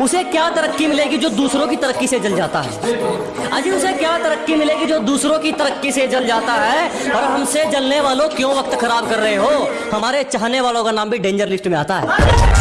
उसे क्या तरक्की मिलेगी जो दूसरों की तरक्की से जल जाता है? अजी, उसे क्या तरक्की मिलेगी जो दूसरों की तरक्की से जल जाता है? और हमसे जलने वालों क्यों वक्त खराब कर रहे हो? हमारे चाहने वालों का नाम भी डेंजर लिस्ट में आता है।